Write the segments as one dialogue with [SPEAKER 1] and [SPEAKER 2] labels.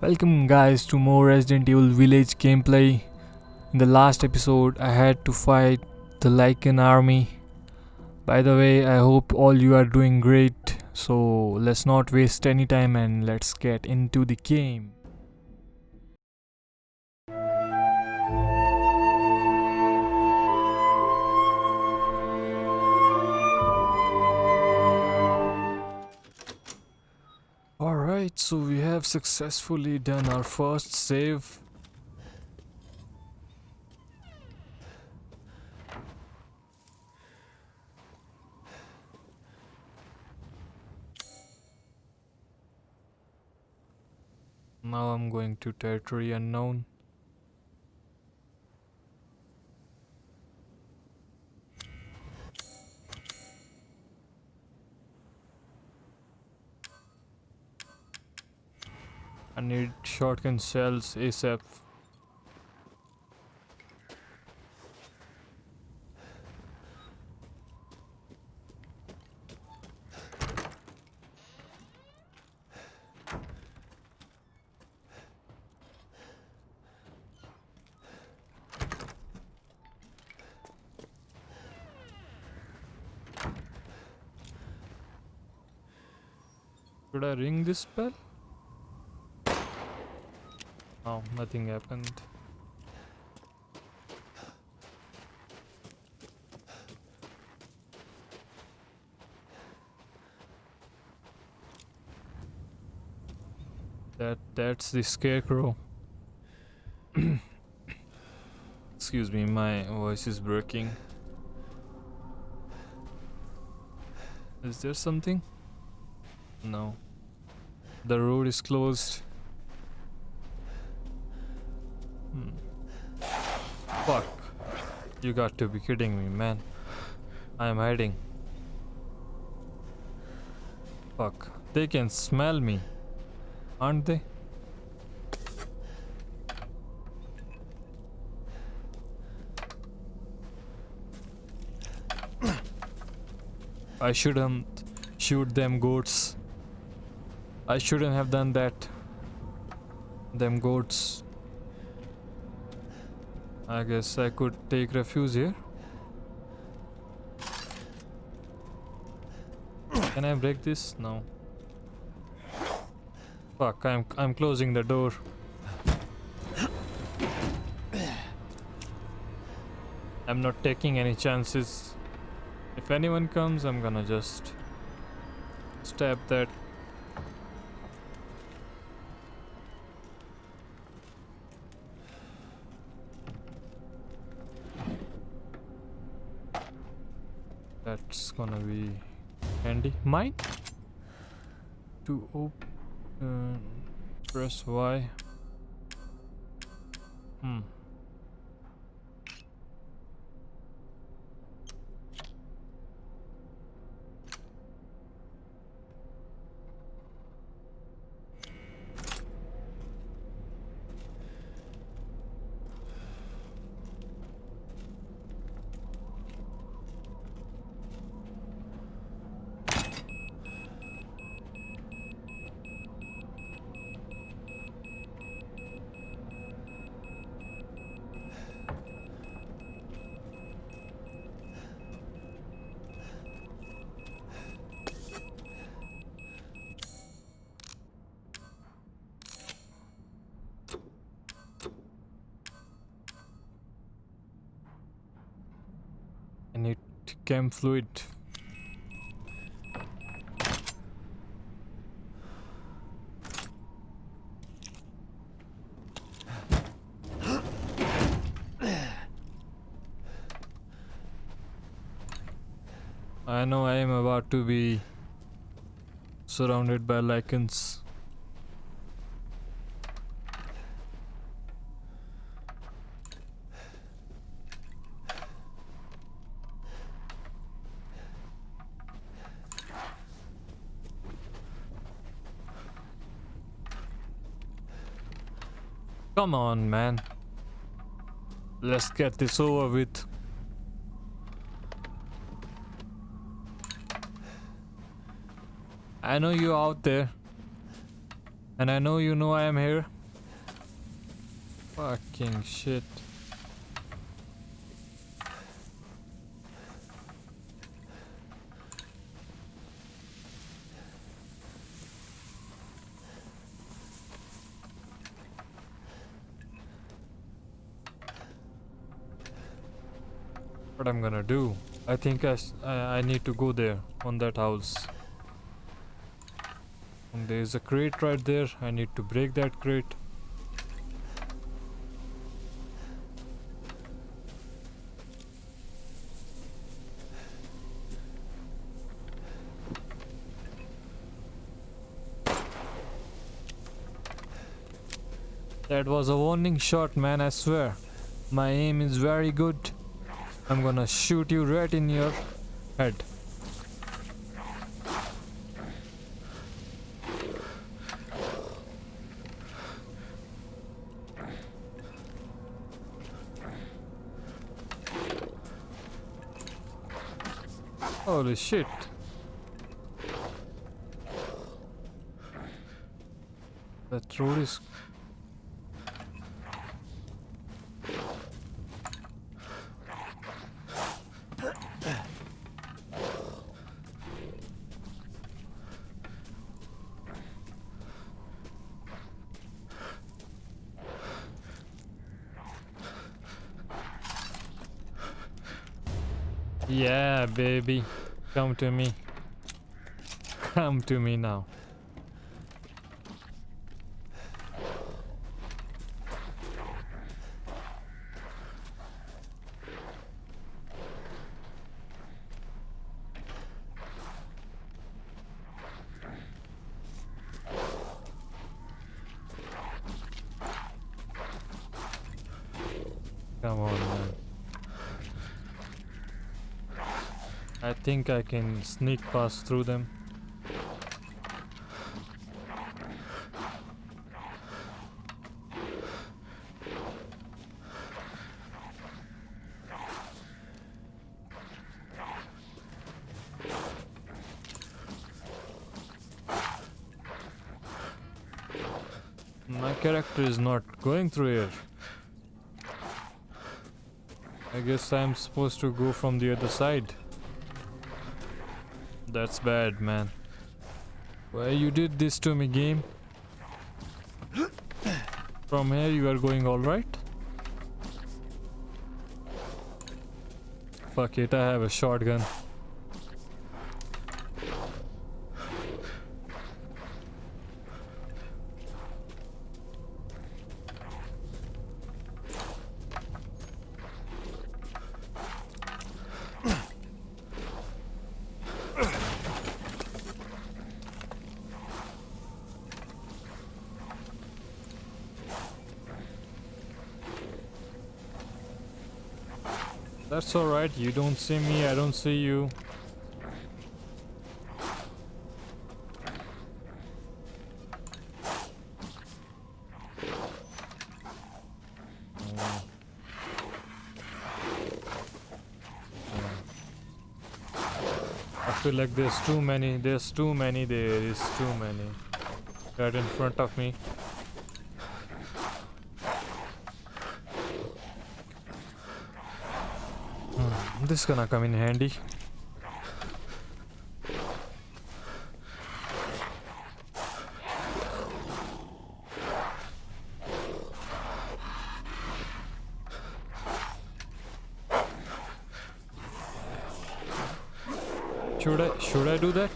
[SPEAKER 1] Welcome guys to more Resident Evil Village gameplay. In the last episode I had to fight the Lycan army. By the way, I hope all you are doing great. So let's not waste any time and let's get into the game. Alright, so we have successfully done our first save. Now I'm going to territory unknown. I need shotgun shells ASAP. Should I ring this bell? Nothing happened. That that's the scarecrow. Excuse me, my voice is breaking. Is there something? No. The road is closed. You got to be kidding me, man. I am hiding. Fuck. They can smell me. Aren't they? I shouldn't shoot them goats. I shouldn't have done that. Them goats. I guess I could take refuge here. Can I break this? No. Fuck, I'm I'm closing the door. I'm not taking any chances. If anyone comes, I'm gonna just stab that open, uh, press Y. Hmm. I need chem fluid. I know I am about to be surrounded by Lycans. Come on, man. Let's get this over with. I know you're out there. And I know you know I am here. Fucking shit. I'm gonna do? I think I I need to go there on that house. And there's a crate right there. I need to break that crate. That was a warning shot, man, I swear. My aim is very good. I'm gonna shoot you right in your head. Holy shit. That road is Yeah, baby. Come to me. Come to me now. Come on, man. I think I can sneak past through them. My character is not going through here. I guess I'm supposed to go from the other side. That's bad, man. Why you did this to me, game? From here you are going alright? Fuck it, I have a shotgun. That's alright, you don't see me, I don't see you. I feel like there's too many, there's too many, there is too many. Right in front of me. Hmm, is gonna come in handy. Should I should I do that?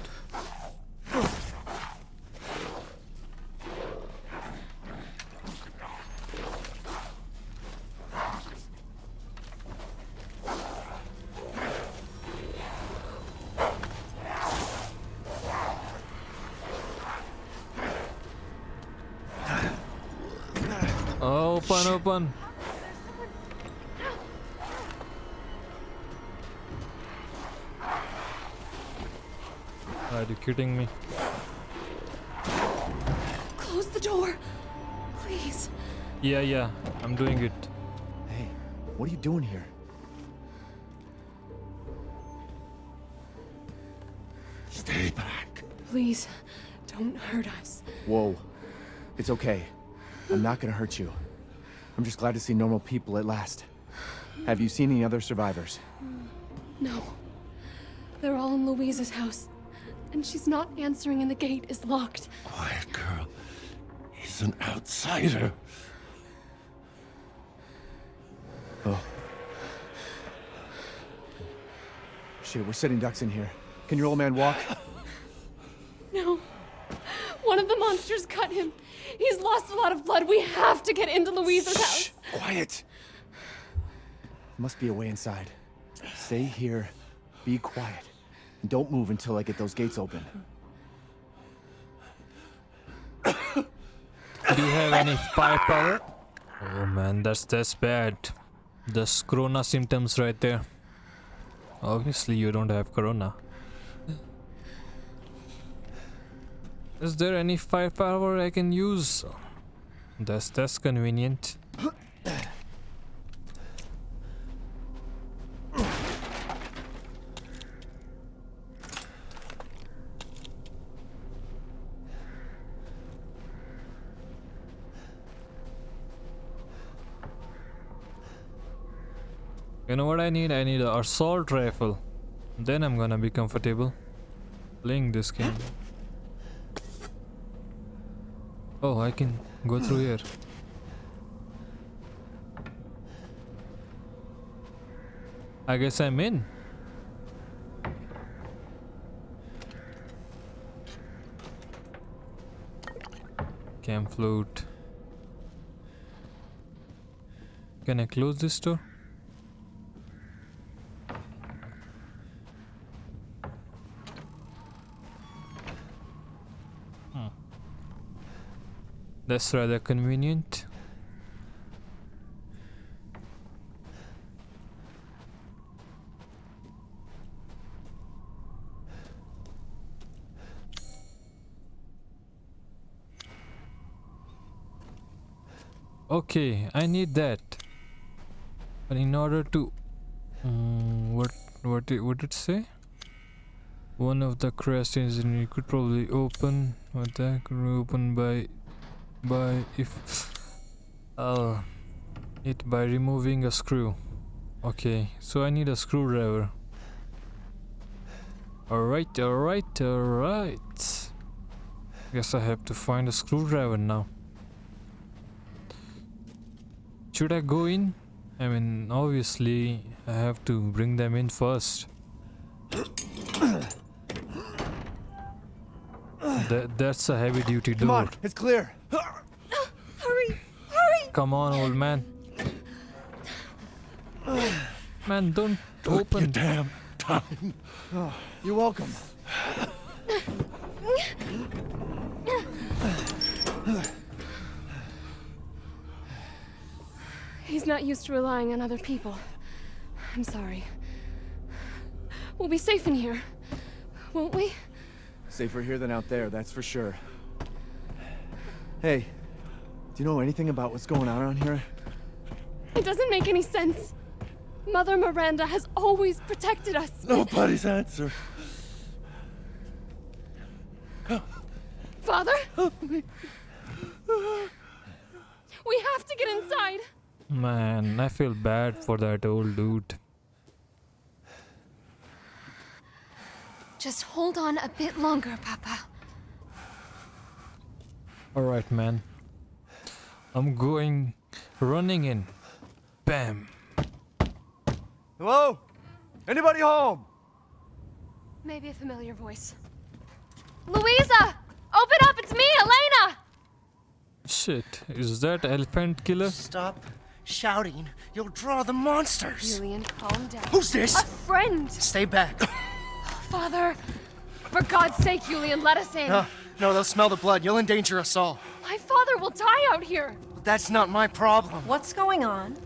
[SPEAKER 1] Open, open. Are you kidding me?
[SPEAKER 2] Close the door. Please.
[SPEAKER 1] Yeah, yeah, I'm doing it.
[SPEAKER 3] Hey, what are you doing here? Stay back.
[SPEAKER 2] Please. Don't hurt us.
[SPEAKER 3] Whoa. It's okay. I'm not gonna hurt you. I'm just glad to see normal people at last. Have you seen any other survivors?
[SPEAKER 2] No. They're all in Luiza's house. And she's not answering and the gate is locked.
[SPEAKER 4] Quiet girl. He's an outsider.
[SPEAKER 3] Oh. Shit, we're sitting ducks in here. Can your old man walk?
[SPEAKER 2] No. One of the monsters cut him. He's lost a lot of blood. We have to get into Luiza's house.
[SPEAKER 3] Quiet! Must be a way inside. Stay here, be quiet, and don't move until I get those gates open.
[SPEAKER 1] Do you have any firepower? Oh man, that's that's bad. That's corona symptoms right there. Obviously you don't have corona. Is there any firepower I can use? That's that's convenient. You know what I need? I need an assault rifle. Then I'm gonna be comfortable playing this game. Oh, I can go through here. I guess I'm in. Chem Fluid. Can I close this door? That's rather convenient. Okay, I need that. But in order to um, what what did what did it say? One of the crest engine you could probably open what that could be opened by by if uh it by removing a screw. Okay, so I need a screwdriver. Alright, alright, alright. Guess I have to find a screwdriver now. Should I go in? I mean, obviously, I have to bring them in first. That, that's a heavy duty
[SPEAKER 3] Come
[SPEAKER 1] door.
[SPEAKER 3] on, it's clear.
[SPEAKER 2] Hurry! Hurry!
[SPEAKER 1] Come on, old man. Man, don't
[SPEAKER 4] Your
[SPEAKER 1] open.
[SPEAKER 4] damn tongue.
[SPEAKER 3] You're welcome.
[SPEAKER 2] He's not used to relying on other people. I'm sorry. We'll be safe in here, won't we?
[SPEAKER 3] Safer here than out there, that's for sure. Hey, do you know anything about what's going on around here?
[SPEAKER 2] It doesn't make any sense. Mother Miranda has always protected us.
[SPEAKER 4] Nobody's answer.
[SPEAKER 2] Father? Help me. We have to get inside.
[SPEAKER 1] Man, I feel bad for that old dude.
[SPEAKER 2] Just hold on a bit longer, Papa.
[SPEAKER 1] Alright, man. I'm going running in. Bam.
[SPEAKER 3] Hello? Anybody home?
[SPEAKER 2] Maybe a familiar voice. Luiza! Open up! It's me, Elena!
[SPEAKER 1] Shit, is that elephant killer?
[SPEAKER 5] Stop shouting. You'll draw the monsters.
[SPEAKER 2] Julian, calm down.
[SPEAKER 5] Who's this?
[SPEAKER 2] A friend!
[SPEAKER 5] Stay back.
[SPEAKER 2] Father! For God's sake, Julian, let us in.
[SPEAKER 5] No, no, they'll smell the blood. You'll endanger us all.
[SPEAKER 2] My father will die out here.
[SPEAKER 5] That's not my problem.
[SPEAKER 6] What's going on?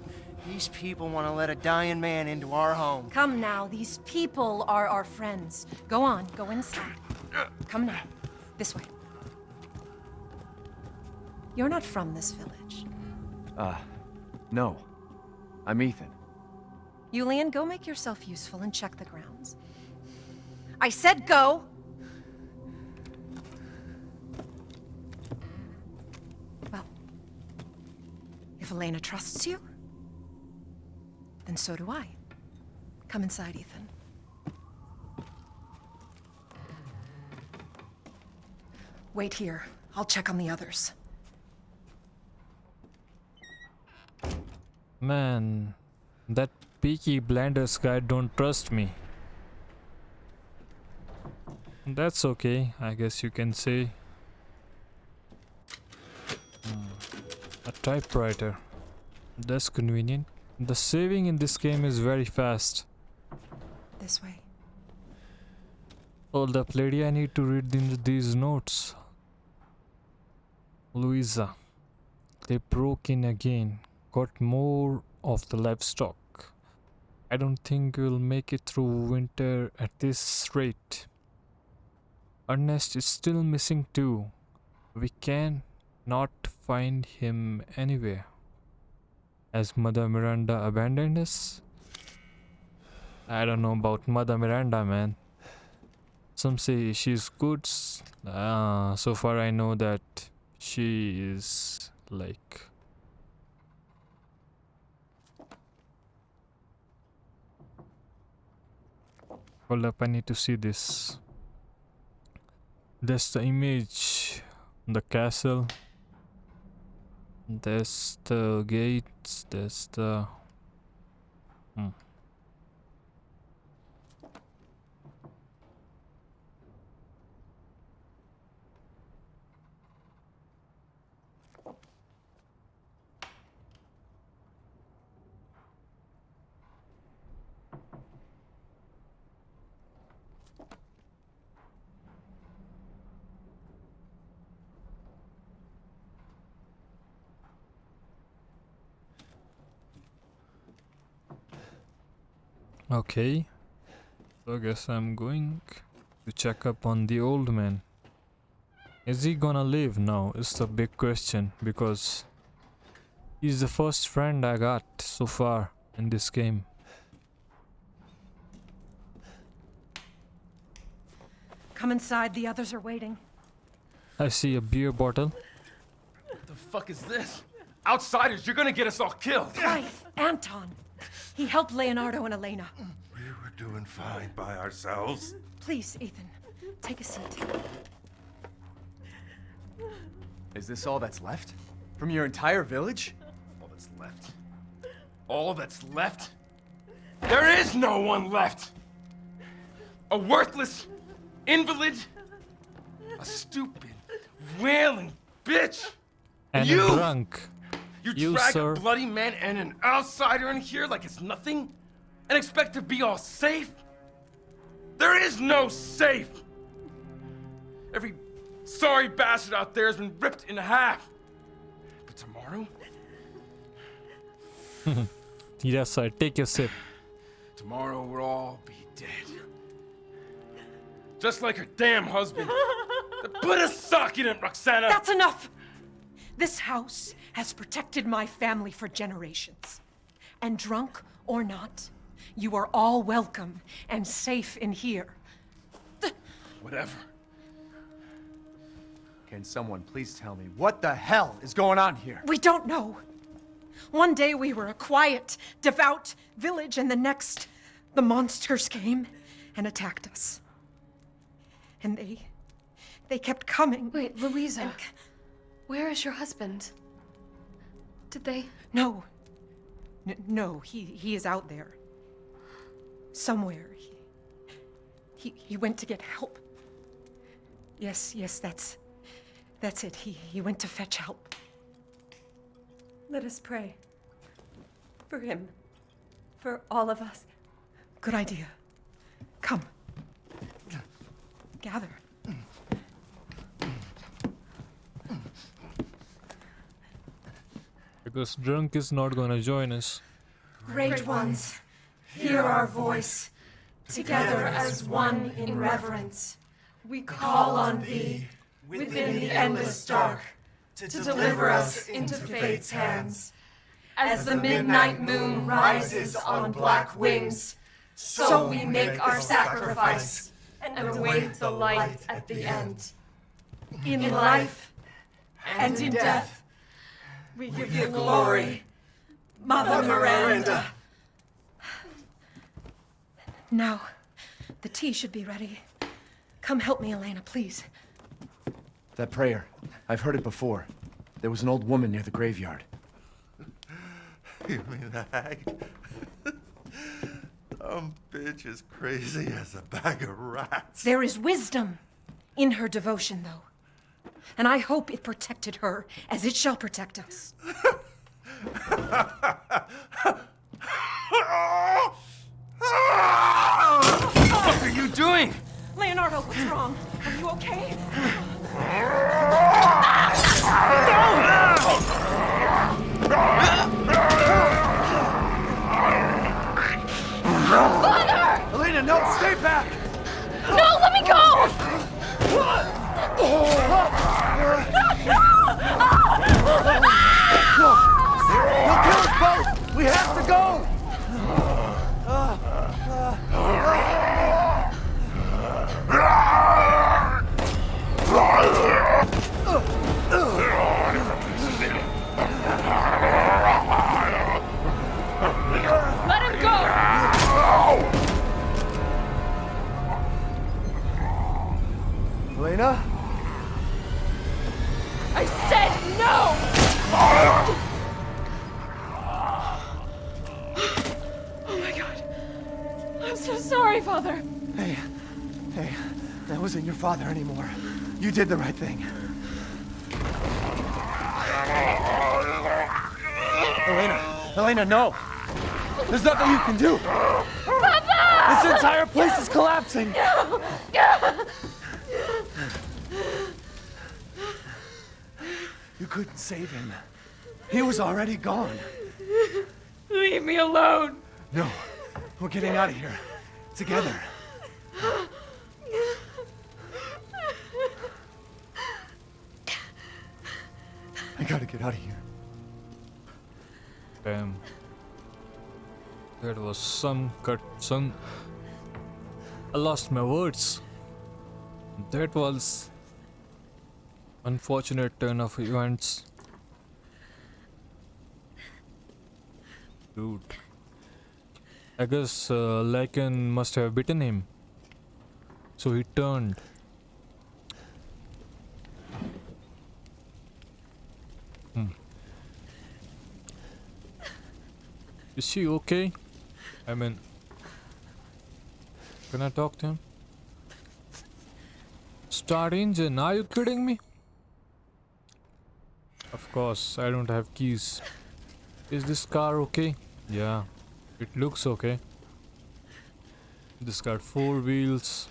[SPEAKER 5] These people want to let a dying man into our home.
[SPEAKER 6] Come now, these people are our friends. Go on, go inside. Come now, this way. You're not from this village.
[SPEAKER 3] Uh, no. I'm Ethan.
[SPEAKER 6] Julian, go make yourself useful and check the grounds. I said go! Well, if Elena trusts you, then so do I. Come inside, Ethan. Wait here. I'll check on the others.
[SPEAKER 1] Man, that Peaky Blinders guy don't trust me. That's okay, I guess you can say. Hmm, A typewriter. That's convenient. The saving in this game is very fast.
[SPEAKER 6] This way.
[SPEAKER 1] Hold up, lady, I need to read in these notes. Luiza. They broke in again. Got more of the livestock. I don't think we'll make it through winter at this rate. Ernest is still missing too. We can not find him anywhere. Has Mother Miranda abandoned us? I don't know about Mother Miranda, man. Some say she's good. Uh, so far, I know that she is like. Hold up, I need to see this. That's the image. The castle. That's the gates. That's the. Hmm. Okay. So I guess I'm going to check up on the old man. Is he gonna live now? Is the big question because he's the first friend I got so far in this game.
[SPEAKER 6] Come inside, the others are waiting.
[SPEAKER 1] I see a beer bottle.
[SPEAKER 4] What the fuck is this? Outsiders, you're gonna get us all killed.
[SPEAKER 6] Quiet! Anton! He helped Leonardo and Elena.
[SPEAKER 4] We were doing fine by ourselves.
[SPEAKER 6] Please, Ethan, take a seat.
[SPEAKER 3] Is this all that's left? From your entire village?
[SPEAKER 4] All that's left. All that's left? There is no one left! A worthless invalid? A stupid, wailing bitch!
[SPEAKER 1] And
[SPEAKER 4] You-
[SPEAKER 1] a drunk.
[SPEAKER 4] You,
[SPEAKER 1] You,
[SPEAKER 4] drag
[SPEAKER 1] sir.
[SPEAKER 4] a bloody man and an outsider in here like it's nothing? And expect to be all safe? There is no safe! Every sorry bastard out there has been ripped in half. But tomorrow?
[SPEAKER 1] Yes, sir. Take your sip.
[SPEAKER 4] Tomorrow we'll all be dead. Just like her damn husband. Put a sock in it, Roxana!
[SPEAKER 6] That's enough! This house has protected my family for generations. And drunk or not, you are all welcome and safe in here.
[SPEAKER 4] Whatever.
[SPEAKER 3] Can someone please tell me what the hell is going on here?
[SPEAKER 6] We don't know. One day we were a quiet, devout village, and the next, the monsters came and attacked us. And they. they kept coming.
[SPEAKER 2] Wait, Luiza. Where is your husband? Did they?
[SPEAKER 6] No. N- no, he, he is out there. Somewhere. He, he, he went to get help. Yes, yes, that's. That's it. He, he went to fetch help.
[SPEAKER 7] Let us pray. For him. For all of us.
[SPEAKER 6] Good idea. Come. Gather.
[SPEAKER 1] Because drunk is not gonna join us.
[SPEAKER 7] Great ones, hear our voice. Together as one in reverence, we call on thee within the endless dark to deliver us into fate's hands. As the midnight moon rises on black wings, so we make our sacrifice and await the light at the end. In life and in death, We give you glory, Mother Miranda.
[SPEAKER 6] Now, the tea should be ready. Come help me, Elena, please.
[SPEAKER 3] That prayer. I've heard it before. There was an old woman near the graveyard.
[SPEAKER 8] You mean the hag? Dumb bitch is crazy as a bag of rats.
[SPEAKER 6] There is wisdom in her devotion, though. And I hope it protected her as it shall protect us.
[SPEAKER 4] What are you doing?
[SPEAKER 6] Leonardo, what's wrong? Are you okay? Father!
[SPEAKER 3] Elena, no, stay back!
[SPEAKER 2] No, let me go!
[SPEAKER 3] You did the right thing. Elena, Elena, no! There's nothing you can do! Papa! This entire place is collapsing! You couldn't save him. He was already gone.
[SPEAKER 2] Leave me alone.
[SPEAKER 3] No, we're getting out of here. Together. Gotta get out of here.
[SPEAKER 1] Damn. That was some cut, some. I lost my words. That was unfortunate turn of events. Dude. I guess uh, Lycan must have bitten him. So he turned. Is he okay? I mean, can I talk to him? Start engine, are you kidding me? Of course, I don't have keys. Is this car okay? Yeah, it looks okay. This car four wheels.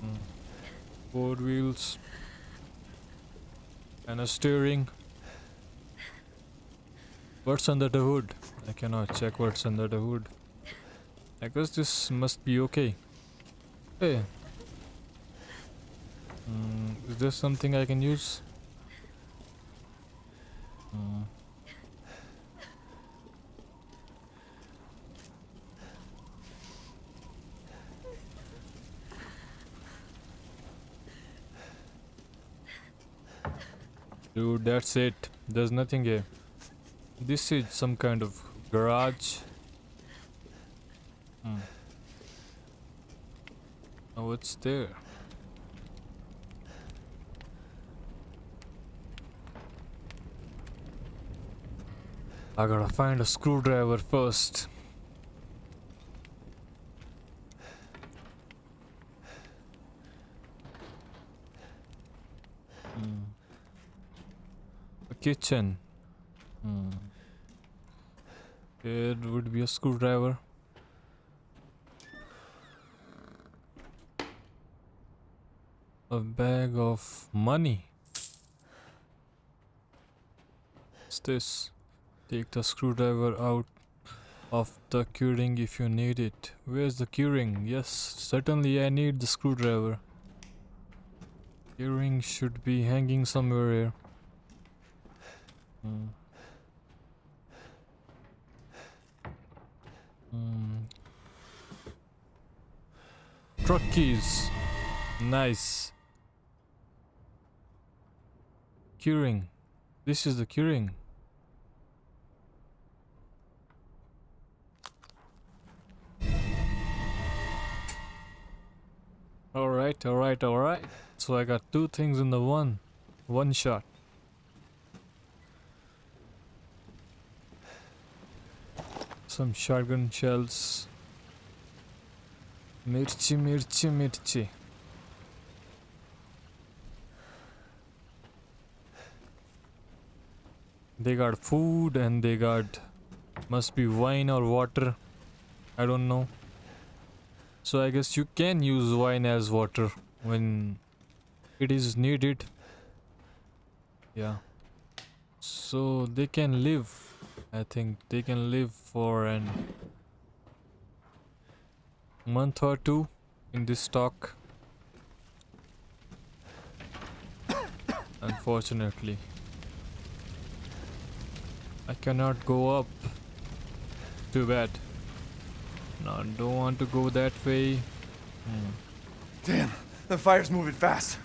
[SPEAKER 1] Hmm. Four wheels. And a steering. What's under the hood? I cannot check what's under the hood. I guess this must be okay. Hey. Mm, is there something I can use? Mm. Dude, that's it. There's nothing here. This is some kind of garage. Hmm. Oh, what's there? I gotta find a screwdriver first. Hmm. A kitchen. Hmm. There would be a screwdriver. A bag of money. What's this? Take the screwdriver out of the curing if you need it. Where's the curing? Yes, certainly I need the screwdriver. Curing should be hanging somewhere here. Hmm. Hmm. Truck keys. Nice. Curing. This is the curing. Alright, alright, alright. So I got two things in the one. One shot. Some shotgun shells. Mirchi, mirchi, mirchi. They got food and they got must be wine or water. I don't know. So I guess you can use wine as water when it is needed. Yeah. So they can live. I think they can live for an month or two in this stock. Unfortunately. I cannot go up. Too bad. No, I don't want to go that way. Hmm.
[SPEAKER 3] Damn, the fire's moving fast.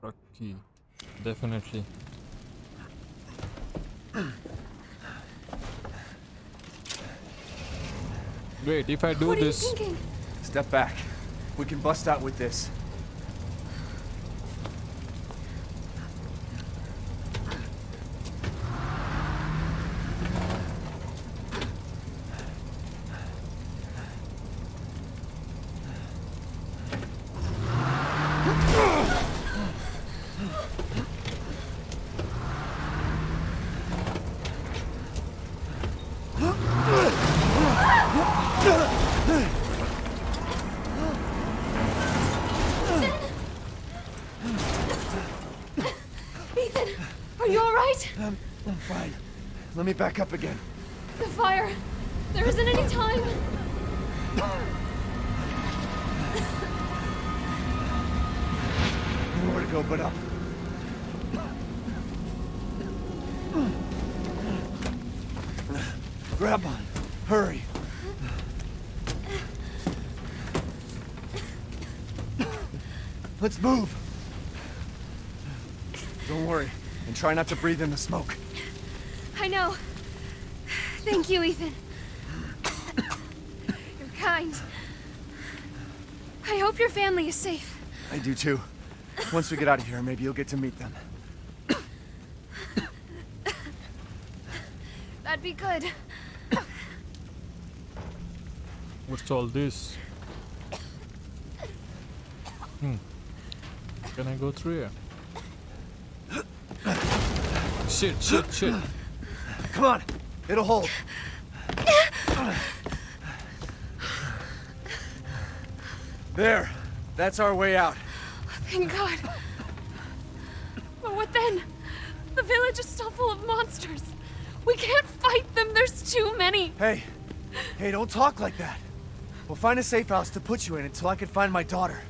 [SPEAKER 1] Rocky. Definitely. Wait, if I do
[SPEAKER 2] what are you
[SPEAKER 1] this,
[SPEAKER 2] thinking?
[SPEAKER 3] Step back. We can bust out with this.
[SPEAKER 2] Ethan, are you alright?
[SPEAKER 3] I'm, I'm fine. Let me back up again.
[SPEAKER 2] The fire. There isn't any time.
[SPEAKER 3] Nowhere to go but up. Grab on. Hurry. Let's move. Don't worry, and try not to breathe in the smoke.
[SPEAKER 2] I know. Thank you, Ethan. You're kind. I hope your family is safe.
[SPEAKER 3] I do too. Once we get out of here, maybe you'll get to meet them.
[SPEAKER 2] That'd be good.
[SPEAKER 1] what's all this? Hmm. Can I go through here? Shit, shit, shit.
[SPEAKER 3] Come on, it'll hold. There, that's our way out.
[SPEAKER 2] Thank God. But what then? The village is still full of monsters. We can't fight them. There's too many.
[SPEAKER 3] Hey, hey, don't talk like that. We'll find a safe house to put you in until I can find my daughter.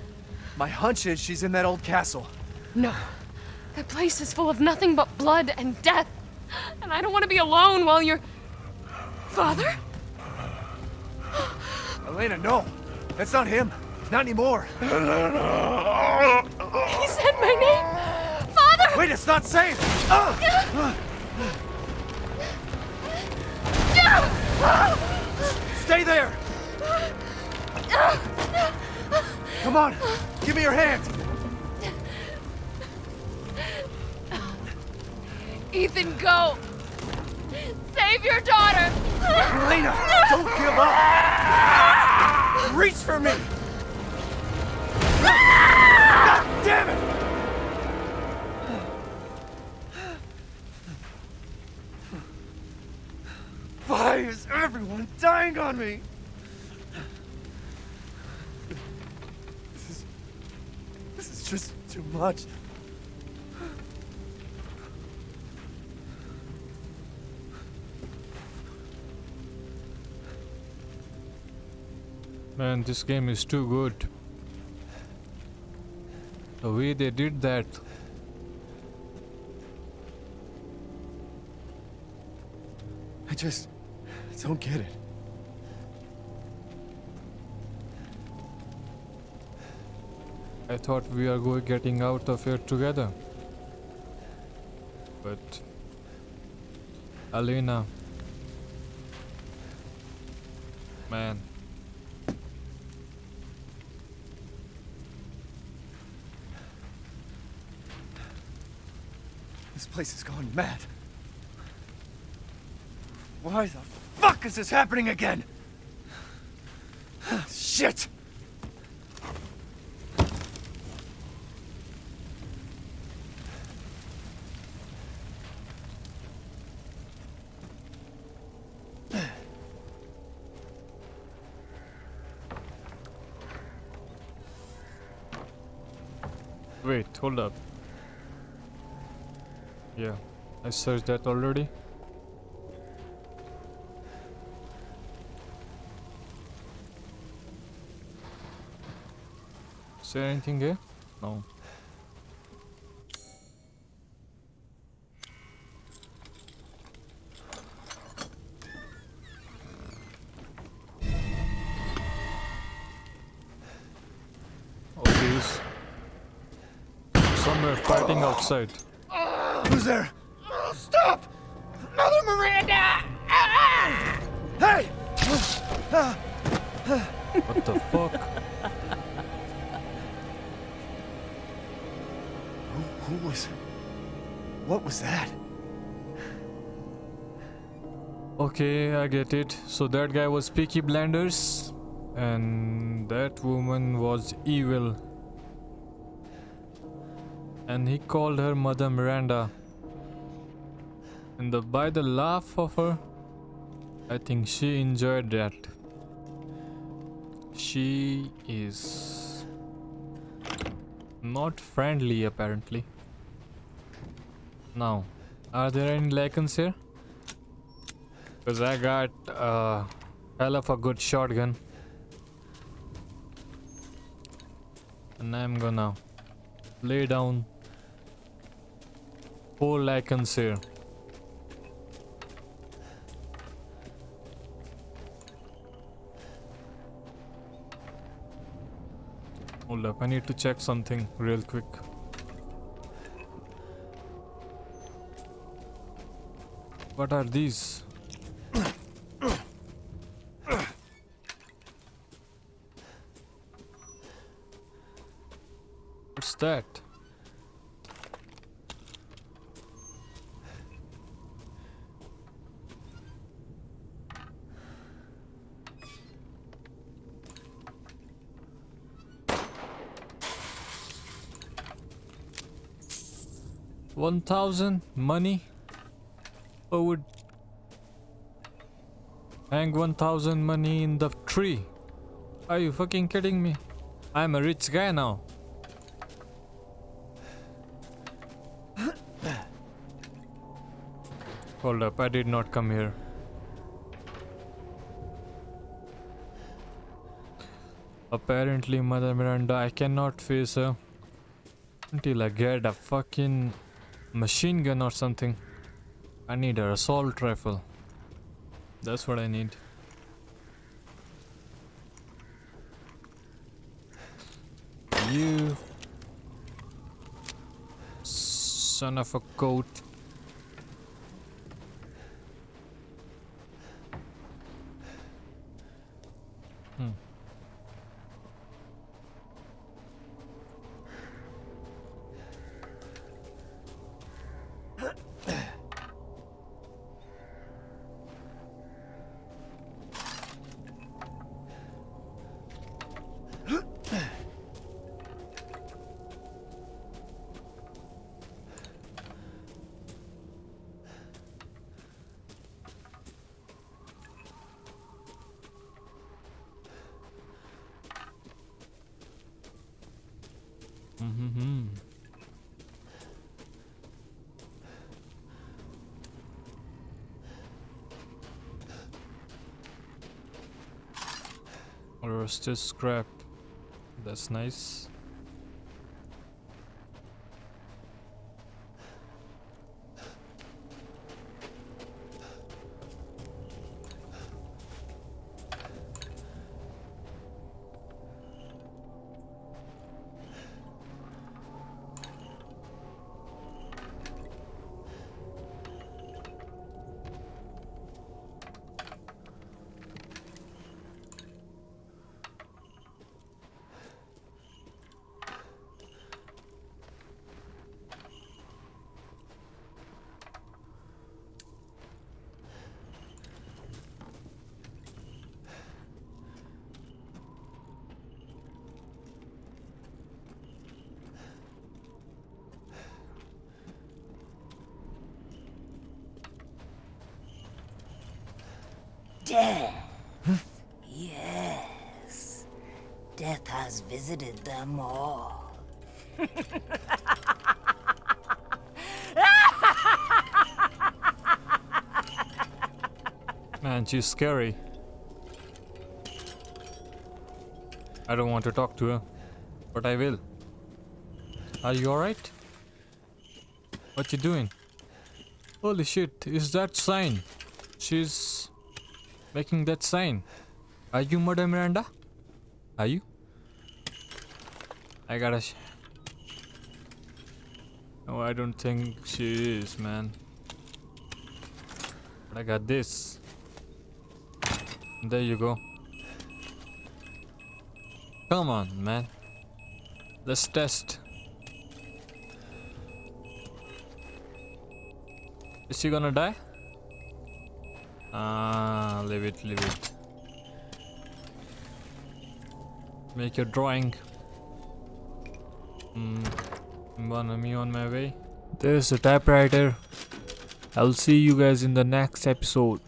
[SPEAKER 3] My hunch is she's in that old castle.
[SPEAKER 2] No. That place is full of nothing but blood and death. And I don't want to be alone while you're. Father?
[SPEAKER 3] Elena, no. That's not him. Not anymore.
[SPEAKER 2] He said my name! Father!
[SPEAKER 3] Wait, it's not safe! Ah! Stay there! Come on, give me your hand.
[SPEAKER 2] Ethan, go! Save your daughter!
[SPEAKER 3] Elena, don't give up! Reach for me! God damn it! Why is everyone dying on me? This is... This is just too much.
[SPEAKER 1] Man, this game is too good. The way they did that.
[SPEAKER 3] I just don't get it.
[SPEAKER 1] I thought we are going getting out of here together. But Alina
[SPEAKER 3] This place is going mad. Why the fuck is this happening again? Shit!
[SPEAKER 1] Wait, hold up. Yeah, I searched that already. Is there anything here? No. Okay, he's somewhere fighting outside.
[SPEAKER 3] There?
[SPEAKER 5] Oh, stop! Mother Miranda! Ah!
[SPEAKER 3] Hey!
[SPEAKER 1] What the fuck?
[SPEAKER 3] Who, who was... What was that?
[SPEAKER 1] Okay, I get it. So that guy was Peaky Blinders, and that woman was evil. And he called her Mother Miranda. And by the laugh of her, I think she enjoyed that. She is not friendly apparently. Now, are there any Lycans here? Because I got a hell of a good shotgun. And I'm gonna lay down four Lycans here. Hold up, I need to check something real quick. What are these? What's that? One thousand money? Who would hang one thousand money in the tree? Are you fucking kidding me? I'm a rich guy now. Hold up, I did not come here. Apparently, Mother Miranda, I cannot face her until I get a fucking machine gun or something. I need an assault rifle. That's what I need. You son of a goat. This scrap? That's nice.
[SPEAKER 9] Death. Yes. Death has visited them all.
[SPEAKER 1] Man, she's scary. I don't want to talk to her, but I will. Are you alright? What you doing? Holy shit, is that sign? She's making that sign. Are you Mother Miranda? Are you? I gotta. No, I don't think she is, man. But I got this. There you go. Come on, man. Let's test. Is she gonna die? Ah, leave it, leave it. Make your drawing. Hmm. Gonna me on my way. There's a typewriter. I'll see you guys in the next episode.